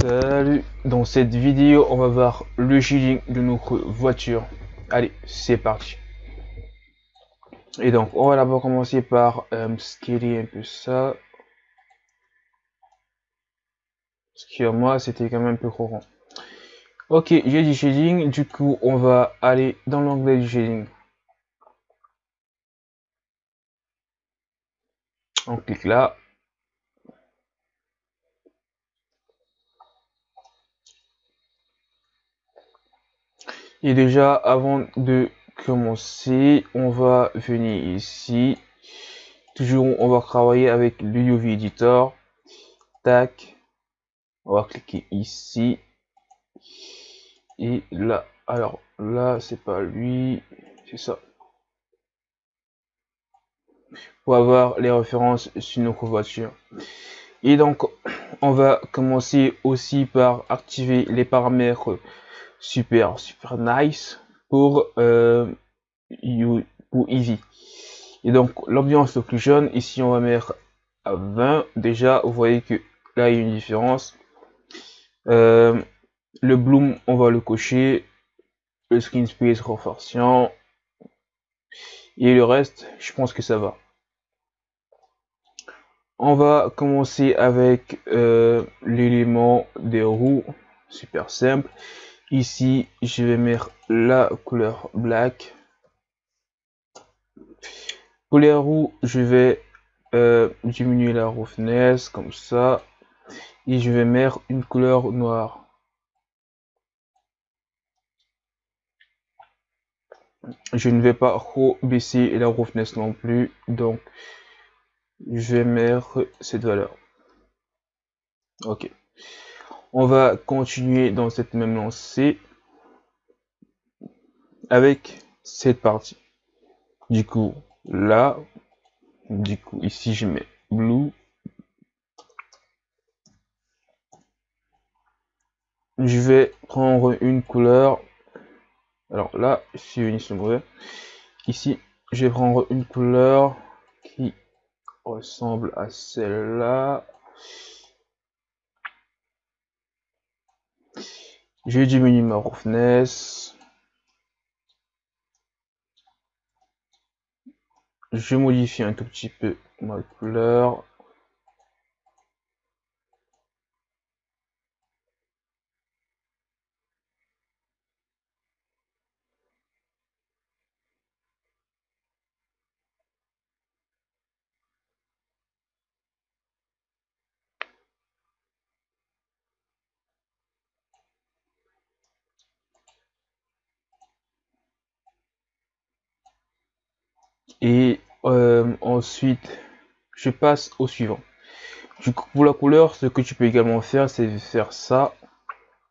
Salut, dans cette vidéo on va voir le shading de notre voiture. Allez, c'est parti. Et donc on va d'abord commencer par euh, scaler un peu ça. Parce que moi c'était quand même un peu courant. Ok, j'ai du shading, du coup on va aller dans l'onglet du shading. On clique là, Et déjà, avant de commencer, on va venir ici. Toujours, on va travailler avec le UV Editor. Tac. On va cliquer ici. Et là, alors là, c'est pas lui, c'est ça. Pour avoir les références sur nos voiture. Et donc, on va commencer aussi par activer les paramètres super super nice pour euh, pour Easy. Et donc l'ambiance occlusion ici on va mettre à 20. Déjà vous voyez que là il y a une différence. Euh, le bloom on va le cocher. Le screen space renforçant. Et le reste, je pense que ça va. On va commencer avec euh, l'élément des roues, super simple. Ici, je vais mettre la couleur black. Pour les roues, je vais euh, diminuer la roughness comme ça. Et je vais mettre une couleur noire. Je ne vais pas trop baisser la roughness non plus. Donc, je vais mettre cette valeur. Ok on va continuer dans cette même lancée avec cette partie. Du coup, là, du coup, ici, je mets blue. Je vais prendre une couleur. Alors là, si je mauvais. Ici, je vais prendre une couleur qui ressemble à celle-là. Je diminue ma roughness. Je modifie un tout petit peu ma couleur. Et euh, ensuite je passe au suivant. Du coup pour la couleur ce que tu peux également faire c'est faire ça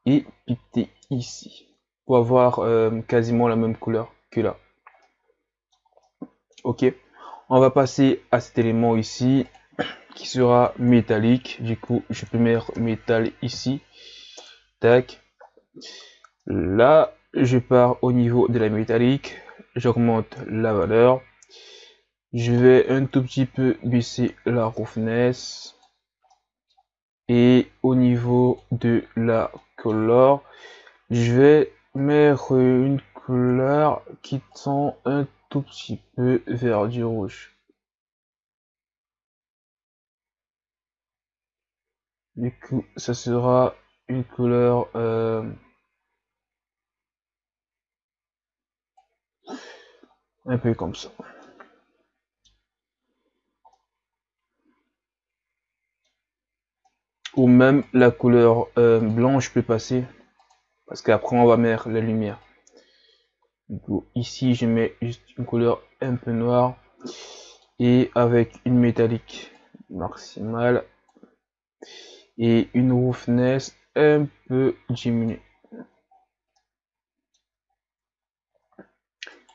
et piquer ici pour avoir euh, quasiment la même couleur que là. Ok. On va passer à cet élément ici qui sera métallique. Du coup je peux mettre métal ici. Tac. Là je pars au niveau de la métallique. J'augmente la valeur je vais un tout petit peu baisser la roughness. Et au niveau de la couleur, je vais mettre une couleur qui tend un tout petit peu vers du rouge. Du coup, ça sera une couleur euh, un peu comme ça. Ou même la couleur euh, blanche peut passer. Parce qu'après on va mettre la lumière. Ici je mets juste une couleur un peu noire. Et avec une métallique maximale. Et une roughness un peu diminuée.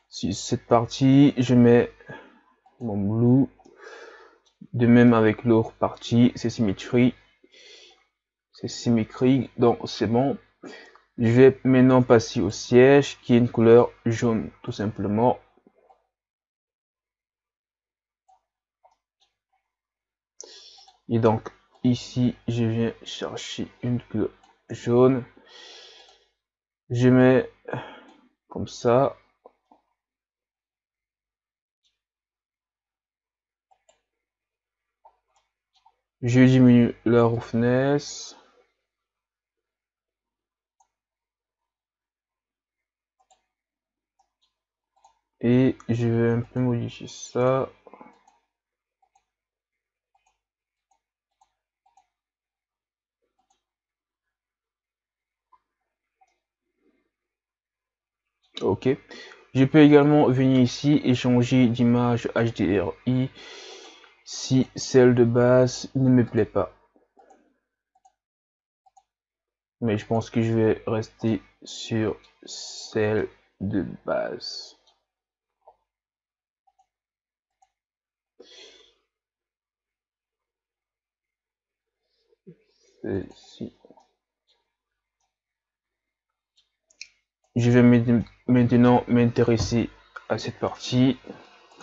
Si cette partie je mets mon blue. De même avec l'autre partie c'est symétrie c'est symétrique, donc c'est bon. Je vais maintenant passer au siège qui est une couleur jaune, tout simplement. Et donc ici, je viens chercher une couleur jaune. Je mets comme ça. Je diminue la roughness. Et je vais un peu modifier ça. Ok. Je peux également venir ici et changer d'image HDRI si celle de base ne me plaît pas. Mais je pense que je vais rester sur celle de base. Je vais maintenant m'intéresser à cette partie.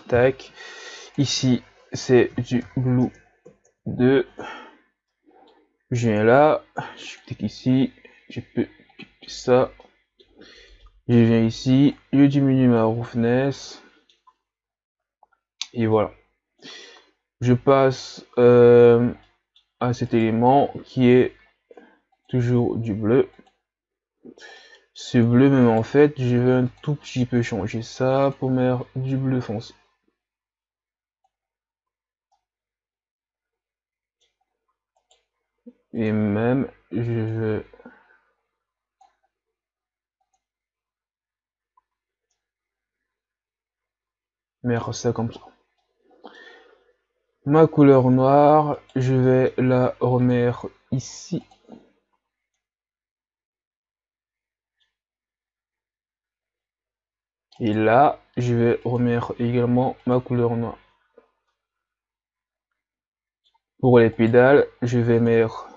Tac. Ici, c'est du blue 2. Je viens là, je clique ici, je peux cliquer ça. Je viens ici, je diminue ma roughness. Et voilà. Je passe euh, à cet élément qui est toujours du bleu. Ce bleu même en fait, je vais un tout petit peu changer ça pour mettre du bleu foncé. Et même, je vais mettre ça comme ça. Ma couleur noire, je vais la remettre ici. Et là, je vais remettre également ma couleur noire. Pour les pédales, je vais mettre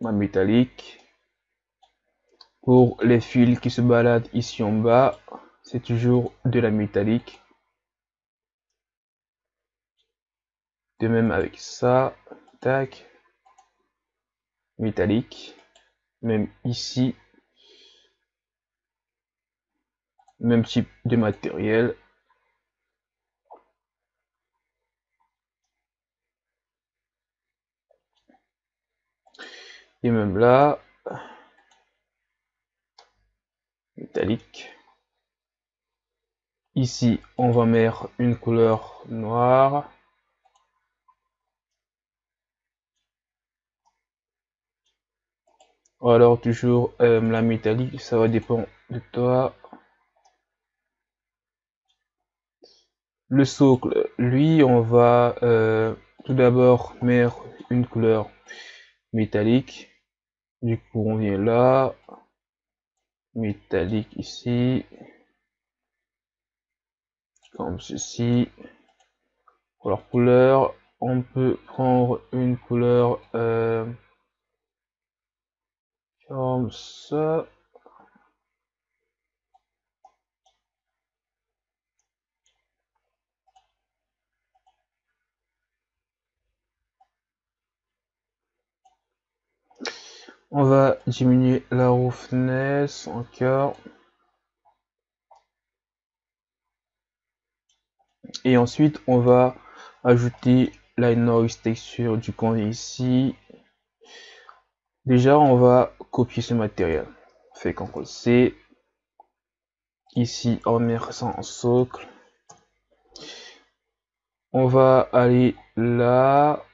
ma métallique. Pour les fils qui se baladent ici en bas, c'est toujours de la métallique. Même avec ça, tac, métallique. Même ici, même type de matériel. Et même là, métallique. Ici, on va mettre une couleur noire. Alors toujours euh, la métallique, ça va dépendre de toi. Le socle, lui, on va euh, tout d'abord mettre une couleur métallique. Du coup, on vient là, métallique ici, comme ceci. Pour leur couleur, on peut prendre une couleur euh, comme ça. On va diminuer la roughness encore. Et ensuite, on va ajouter la noise texture du coin ici. Déjà, on va copier ce matériel. Fait CTRL C. Ici, on met ça en socle. On va aller là.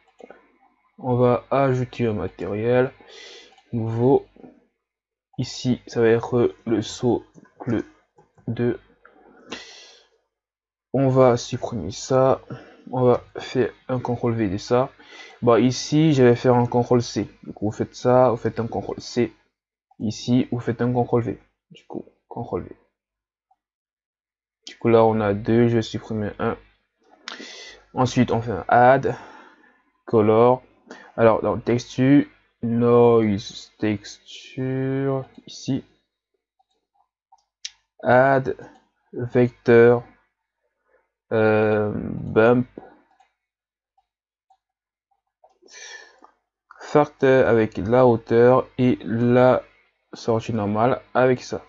On va ajouter un matériel nouveau. Ici, ça va être le socle 2. On va supprimer ça. On va faire un CTRL V de ça. Bon, ici, je vais faire un CTRL C. Du coup, vous faites ça, vous faites un CTRL C. Ici, vous faites un CTRL V. Du coup, CTRL V. Du coup, là, on a deux. Je vais supprimer un. Ensuite, on fait un add, color. Alors, dans texture, noise texture ici add vecteur bump facteur avec la hauteur et la sortie normale avec ça.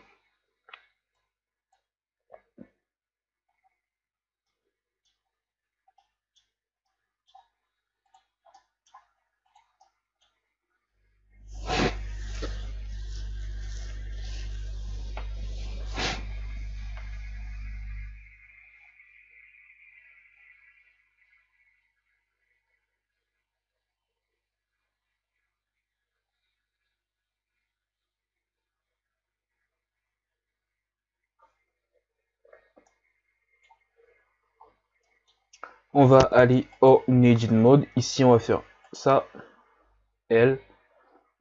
On va aller au Engine Mode. Ici, on va faire ça, L.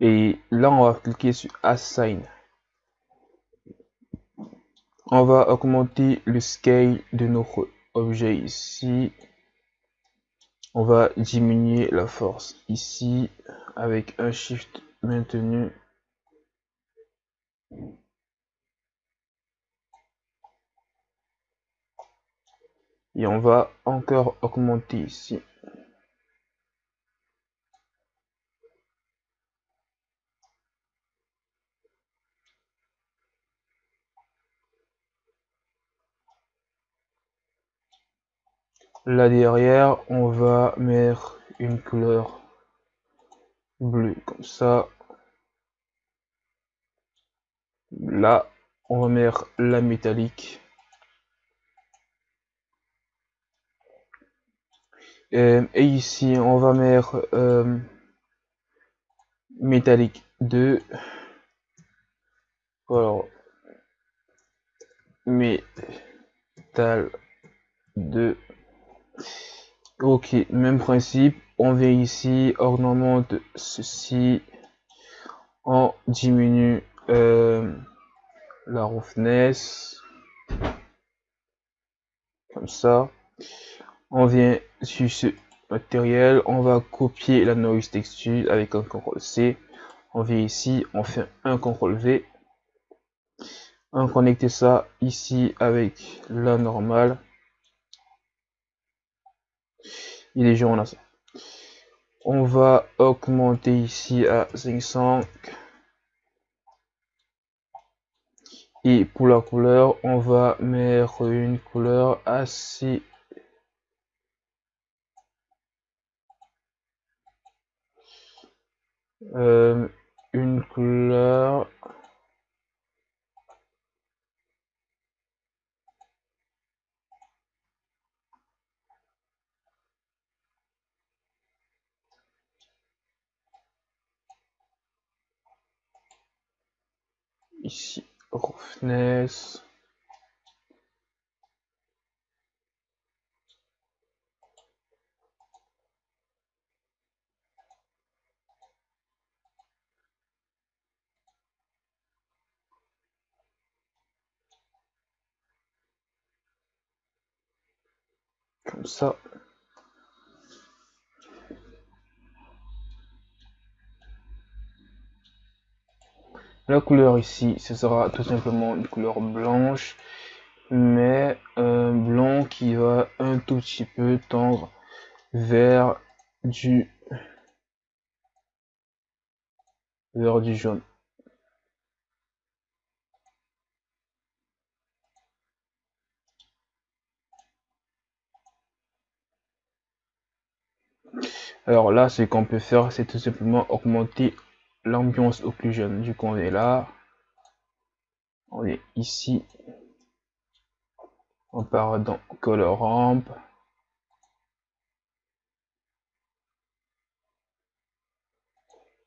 Et là, on va cliquer sur Assign. On va augmenter le scale de notre objet ici. On va diminuer la force ici avec un shift maintenu. Et on va encore augmenter ici. Là derrière on va mettre une couleur bleue. Comme ça là on va mettre la métallique et ici, on va mettre euh, métallique 2. Alors, métal 2. Ok, même principe. On vient ici, ornemente ceci. On diminue euh, la roughness. Comme ça on vient sur ce matériel, on va copier la noise texture avec un CTRL C. On vient ici, on fait un CTRL V. On connecte ça ici avec la normale. Il est jaune on a ça. On va augmenter ici à 500. Et pour la couleur, on va mettre une couleur assez Euh, une couleur. Ici roughness ça. La couleur ici, ce sera tout simplement une couleur blanche, mais un blanc qui va un tout petit peu tendre vers du vers du jaune. Alors là, ce qu'on peut faire, c'est tout simplement augmenter l'ambiance jeune. Du coup, on est là. On est ici. On part dans Color Ramp.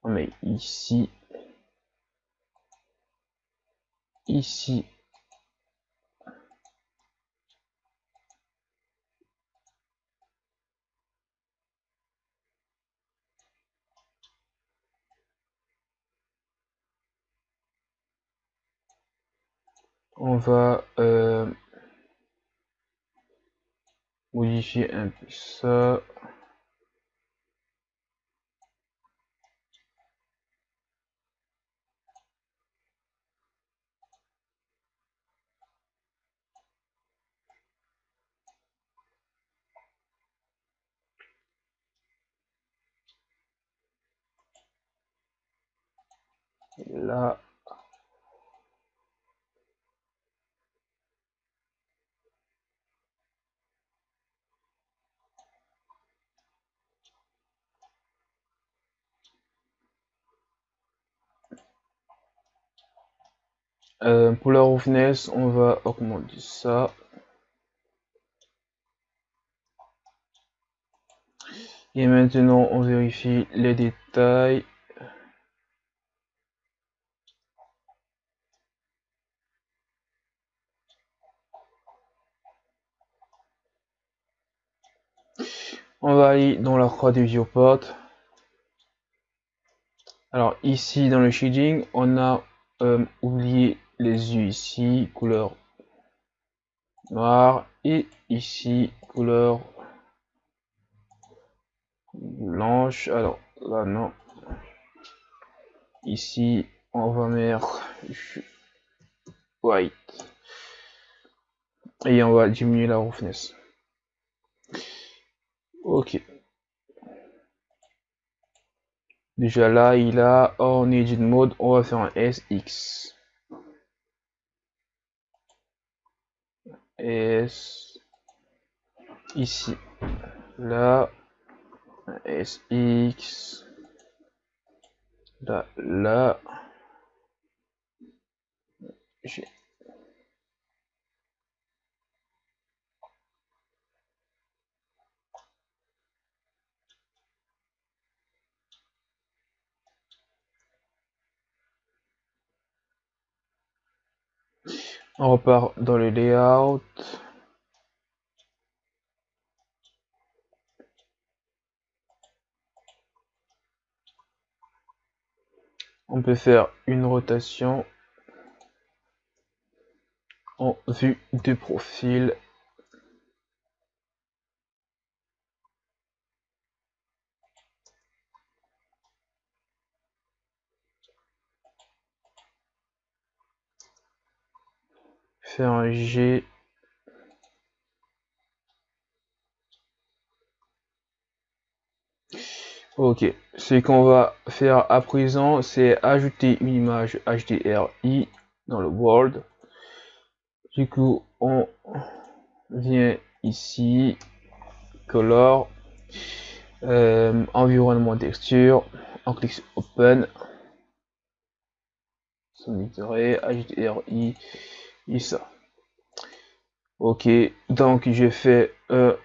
On est ici. Ici. On va euh, modifier un peu ça là. Euh, pour la roughness, on va augmenter ça. Et maintenant, on vérifie les détails. On va aller dans la croix du viewport. Alors ici dans le shading, on a euh, oublié les yeux ici, couleur noire, et ici couleur blanche. Alors là non. Ici on va mettre white et on va diminuer la roughness. Ok. Déjà là, il a en edit mode, on va faire un SX. S ici. Là, SX. Là, là. On repart dans le layout. On peut faire une rotation en vue de profil. Un G. Ok, ce qu'on va faire à présent, c'est ajouter une image HDRI dans le World. Du coup, on vient ici, Color, euh, Environnement Texture, on clique sur Open, HDRI, ça. Ok, donc j'ai fait un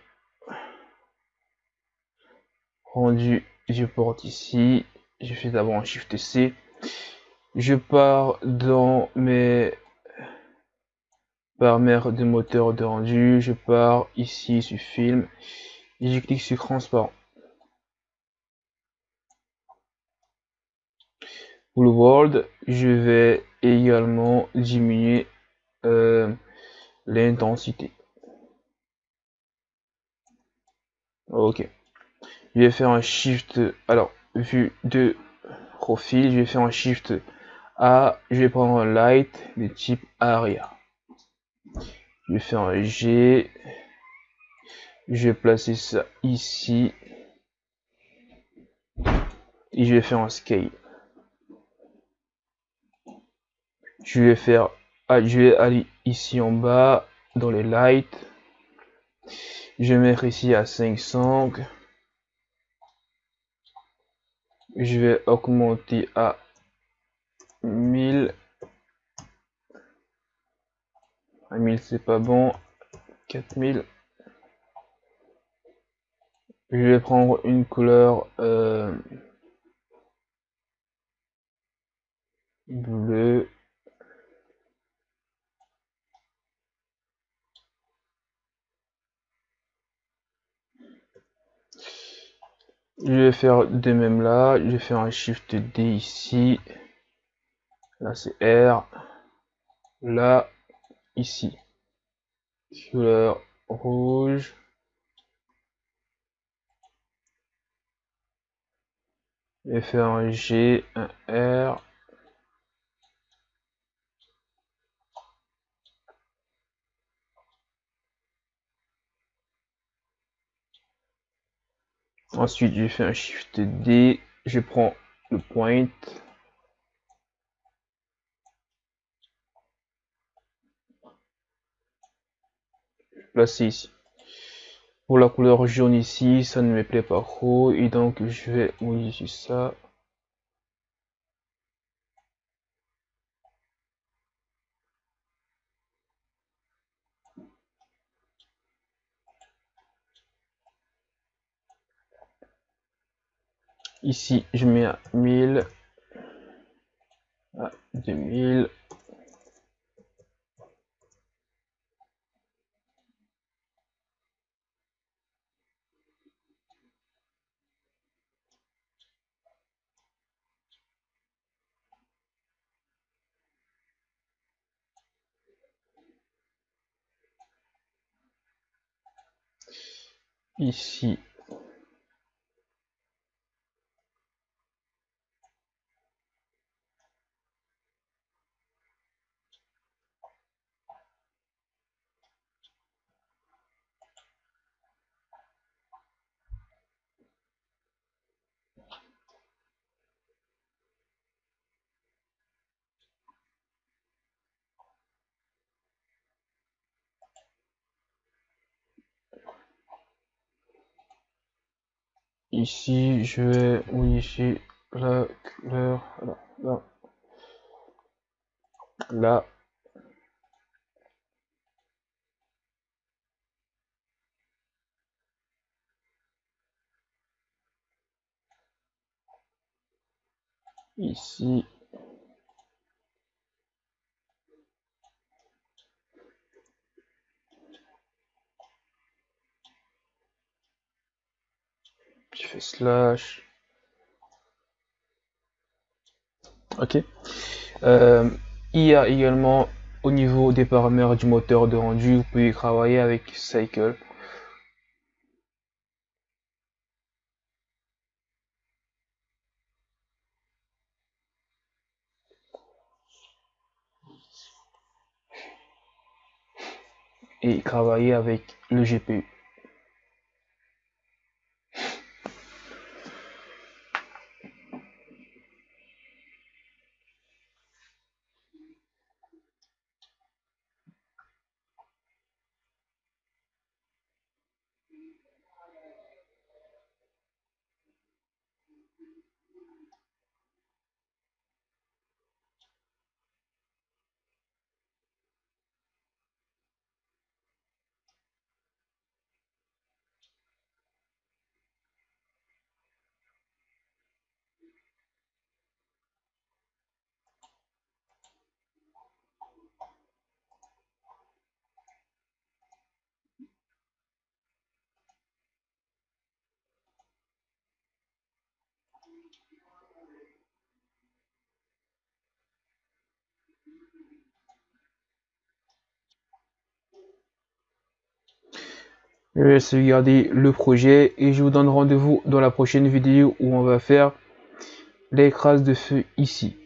rendu je porte ici. Je fais d'abord un Shift C. Je pars dans mes paramètres de moteur de rendu. Je pars ici sur film et je clique sur transparent. Le world, je vais également diminuer euh, l'intensité. Ok. Je vais faire un shift. Alors, vue de profil, je vais faire un shift A. Je vais prendre un light de type aria. Je vais faire un G. Je vais placer ça ici. Et je vais faire un scale. Je vais faire je vais aller ici en bas dans les lights. Je vais mettre ici à 500. Je vais augmenter à 1000. À 1000 c'est pas bon. 4000. Je vais prendre une couleur euh, bleue. Je vais faire de même là. Je vais faire un Shift D ici. Là, c'est R. Là, ici. Couleur rouge. Je vais faire un G, un R. Ensuite, je fais un Shift D, je prends le point. Je place ici. Pour la couleur jaune ici, ça ne me plaît pas trop. Et donc, je vais modifier ça. Ici, je mets à 1000, à 2000. Ici, Ici, je vais modifier la couleur. Là, là. Ici. Slash. Ok. Euh, il y a également au niveau des paramètres du moteur de rendu, vous pouvez travailler avec Cycle. Et travailler avec le GPU. Je vais sauvegarder le projet et je vous donne rendez-vous dans la prochaine vidéo où on va faire l'écrase de feu ici.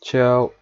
Ciao